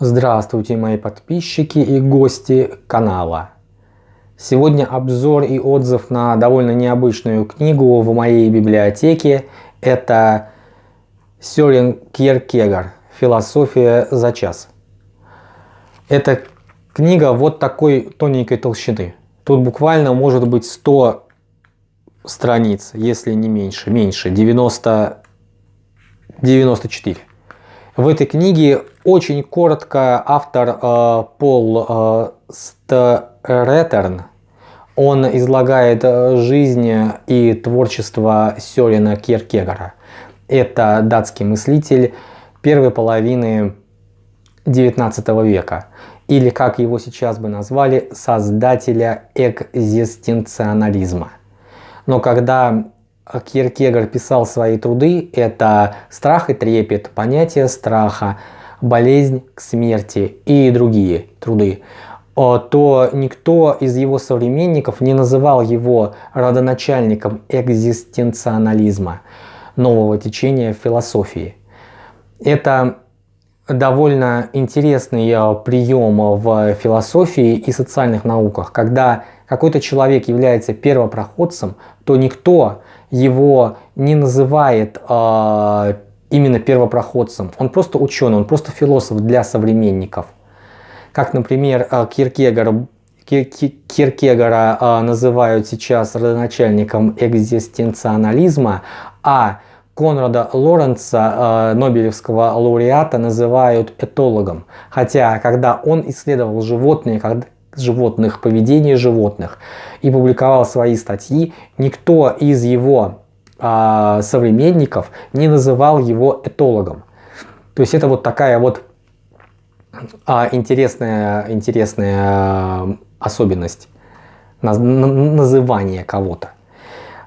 Здравствуйте мои подписчики и гости канала. Сегодня обзор и отзыв на довольно необычную книгу в моей библиотеке. Это Сёрен Кierkegaard «Философия за час». Эта книга вот такой тоненькой толщины. Тут буквально может быть 100 страниц, если не меньше. Меньше, 90, 94. В этой книге очень коротко автор э, Пол э, Стеретерн, он излагает э, жизнь и творчество Сёрена Кierкегора. Это датский мыслитель первой половины 19 века. Или, как его сейчас бы назвали, создателя экзистенционализма. Но когда Киркегор писал свои труды, это страх и трепет, понятие страха, болезнь к смерти и другие труды, то никто из его современников не называл его родоначальником экзистенционализма, нового течения философии. Это довольно интересный э, прием в философии и социальных науках, когда какой-то человек является первопроходцем, то никто его не называет э, именно первопроходцем. Он просто ученый, он просто философ для современников. Как, например, э, Киркегор, Киркегора э, называют сейчас родоначальником экзистенционализма, а Конрада Лоренца, э, Нобелевского лауреата, называют этологом. Хотя, когда он исследовал животные, когда, животных, поведение животных и публиковал свои статьи, никто из его а, современников не называл его этологом. То есть это вот такая вот а, интересная, интересная а, особенность наз, называния кого-то.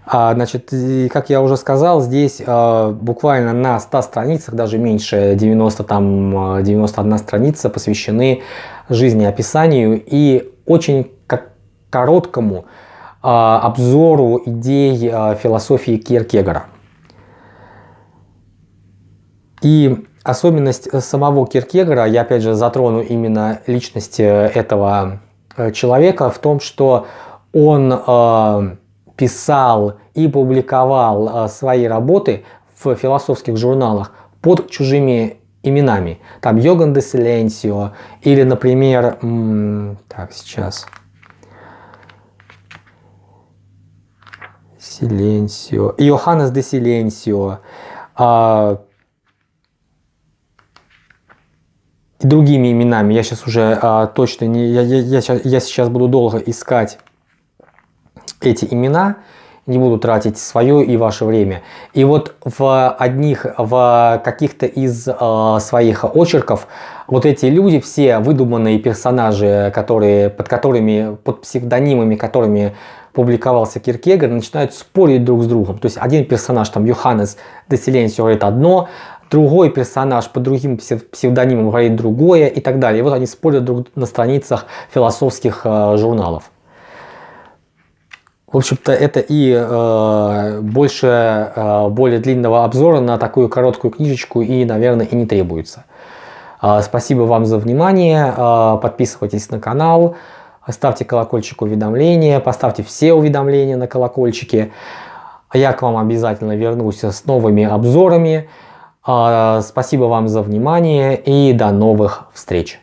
А, значит, как я уже сказал, здесь а, буквально на 100 страницах, даже меньше, 90, там, 91 а, страница посвящены жизнеописанию и очень как короткому обзору идей а, философии Киркегора. И особенность самого Киркегора, я опять же затрону именно личность э, этого э, человека в том, что он э, писал и публиковал э, свои работы в философских журналах под чужими именами. Там Йоган де Силенсио или, например, так, сейчас... Силенсио, Йоханнес де Силенсио, а, и другими именами. Я сейчас уже а, точно не, я, я, я, сейчас, я сейчас буду долго искать эти имена, не буду тратить свое и ваше время. И вот в одних, в каких-то из э, своих очерков вот эти люди, все выдуманные персонажи, которые, под которыми, под псевдонимами, которыми публиковался Киркегор, начинают спорить друг с другом. То есть один персонаж, там Йоханнес де говорит одно, другой персонаж под другим псевдонимом говорит другое и так далее. И вот они спорят друг на страницах философских э, журналов. В общем-то, это и э, больше э, более длинного обзора на такую короткую книжечку и, наверное, и не требуется. Э, спасибо вам за внимание. Э, подписывайтесь на канал, ставьте колокольчик уведомления, поставьте все уведомления на колокольчике. Я к вам обязательно вернусь с новыми обзорами. Э, спасибо вам за внимание и до новых встреч.